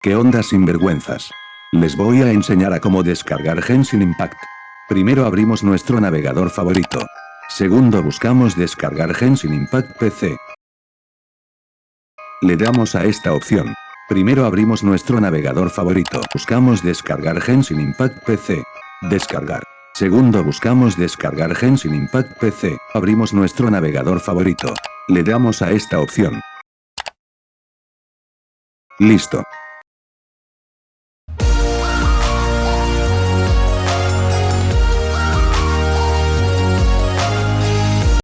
¿Qué onda sinvergüenzas? Les voy a enseñar a cómo descargar Genshin Impact. Primero abrimos nuestro navegador favorito. Segundo buscamos descargar Genshin Impact PC. Le damos a esta opción. Primero abrimos nuestro navegador favorito. Buscamos descargar Genshin Impact PC. Descargar. Segundo buscamos descargar Genshin Impact PC. Abrimos nuestro navegador favorito. Le damos a esta opción. Listo.